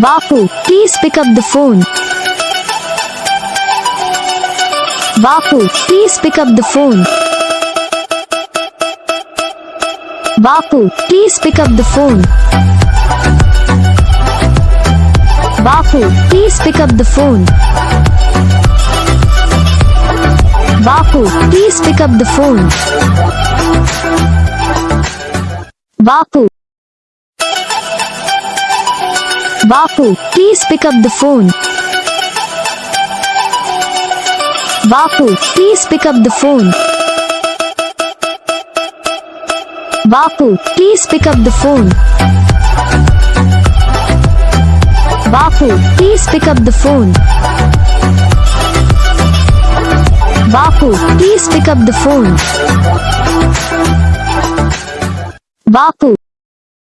Bapu, please pick up the phone. Bapu, please pick up the phone. Bapu, please pick up the phone. Bapu, please pick up the phone. Bapu, please pick up the phone. Bapu. Bapu, please pick up the phone. Bapu, please pick up the phone. Bapu, please pick up the phone. Bapu, please pick up the phone. Bapu, please pick up the phone. Bapu.